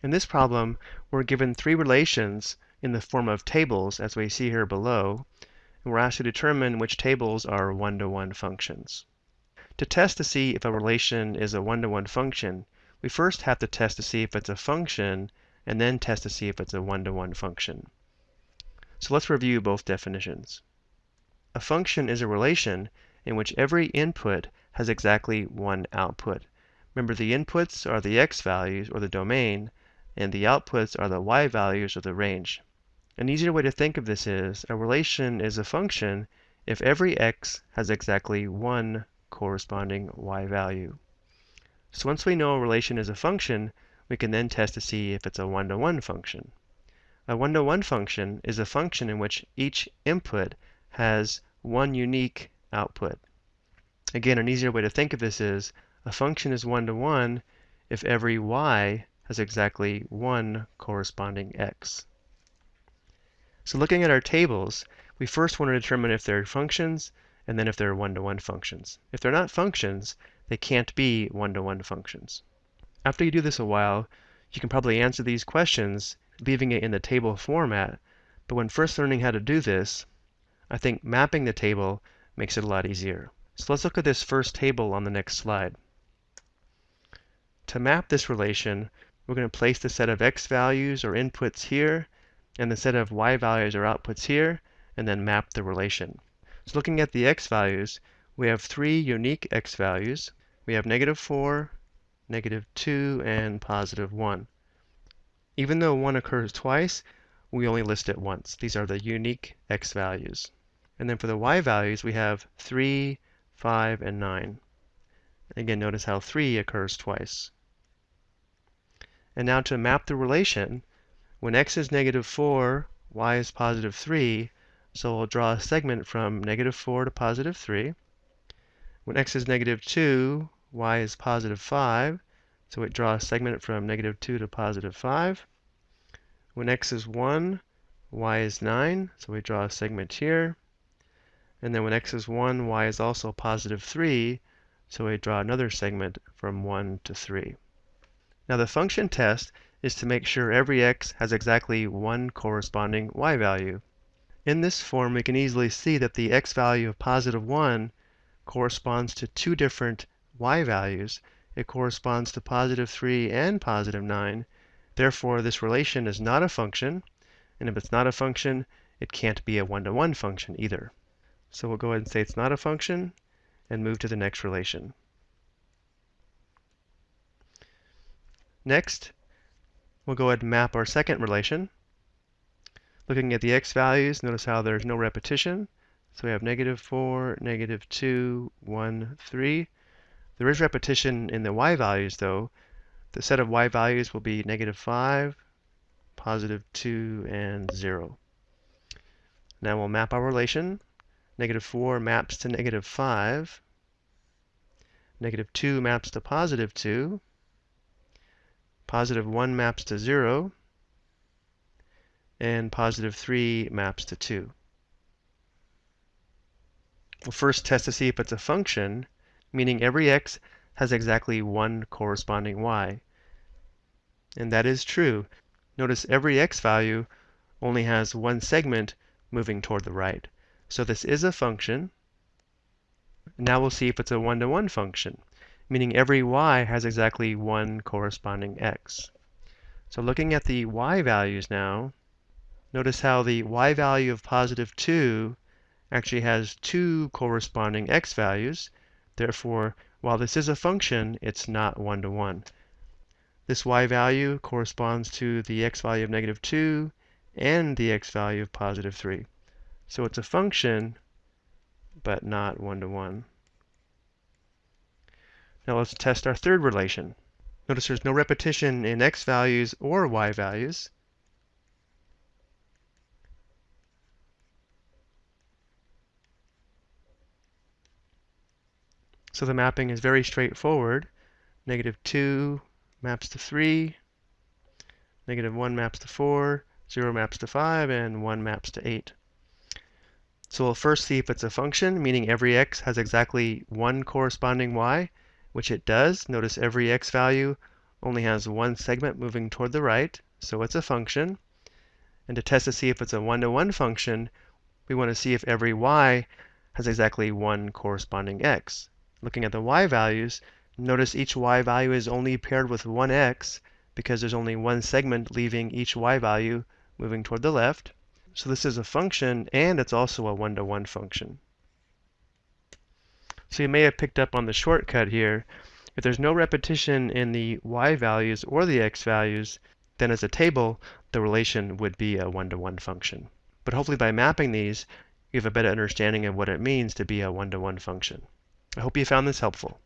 In this problem, we're given three relations in the form of tables, as we see here below, and we're asked to determine which tables are one-to-one -one functions. To test to see if a relation is a one-to-one -one function, we first have to test to see if it's a function, and then test to see if it's a one-to-one -one function. So let's review both definitions. A function is a relation in which every input has exactly one output. Remember, the inputs are the x values, or the domain, and the outputs are the y values of the range. An easier way to think of this is a relation is a function if every x has exactly one corresponding y value. So once we know a relation is a function, we can then test to see if it's a one-to-one -one function. A one-to-one -one function is a function in which each input has one unique output. Again, an easier way to think of this is a function is one-to-one -one if every y has exactly one corresponding x. So looking at our tables, we first want to determine if they're functions and then if they're one-to-one -one functions. If they're not functions, they can't be one-to-one -one functions. After you do this a while, you can probably answer these questions leaving it in the table format, but when first learning how to do this, I think mapping the table makes it a lot easier. So let's look at this first table on the next slide. To map this relation, we're going to place the set of x values or inputs here, and the set of y values or outputs here, and then map the relation. So looking at the x values, we have three unique x values. We have negative 4, negative 2, and positive 1. Even though 1 occurs twice, we only list it once. These are the unique x values. And then for the y values, we have 3, 5, and 9. Again, notice how 3 occurs twice. And now to map the relation, when x is negative 4, y is positive 3, so we'll draw a segment from negative 4 to positive 3. When x is negative 2, y is positive 5, so we draw a segment from negative 2 to positive 5. When x is 1, y is 9, so we draw a segment here. And then when x is 1, y is also positive 3, so we draw another segment from 1 to 3. Now the function test is to make sure every x has exactly one corresponding y value. In this form, we can easily see that the x value of positive 1 corresponds to two different y values. It corresponds to positive 3 and positive 9. Therefore, this relation is not a function, and if it's not a function, it can't be a one-to-one -one function either. So we'll go ahead and say it's not a function, and move to the next relation. Next, we'll go ahead and map our second relation. Looking at the x values, notice how there's no repetition. So we have negative 4, negative 2, 1, 3. There is repetition in the y values, though. The set of y values will be negative 5, positive 2, and 0. Now we'll map our relation. Negative 4 maps to negative 5. Negative 2 maps to positive 2. Positive 1 maps to 0, and positive 3 maps to 2. We'll first test to see if it's a function, meaning every x has exactly one corresponding y. And that is true. Notice every x value only has one segment moving toward the right. So this is a function. Now we'll see if it's a one-to-one -one function meaning every y has exactly one corresponding x. So looking at the y values now, notice how the y value of positive 2 actually has two corresponding x values. Therefore, while this is a function, it's not one-to-one. -one. This y value corresponds to the x value of negative 2 and the x value of positive 3. So it's a function, but not one-to-one. -one. Now let's test our third relation. Notice there's no repetition in x values or y values. So the mapping is very straightforward. Negative 2 maps to 3, negative 1 maps to 4, 0 maps to 5, and 1 maps to 8. So we'll first see if it's a function, meaning every x has exactly one corresponding y which it does. Notice every x value only has one segment moving toward the right, so it's a function. And to test to see if it's a one-to-one -one function, we want to see if every y has exactly one corresponding x. Looking at the y values, notice each y value is only paired with one x because there's only one segment leaving each y value moving toward the left. So this is a function, and it's also a one-to-one -one function. So you may have picked up on the shortcut here. If there's no repetition in the y values or the x values, then as a table, the relation would be a one-to-one -one function. But hopefully by mapping these, you have a better understanding of what it means to be a one-to-one -one function. I hope you found this helpful.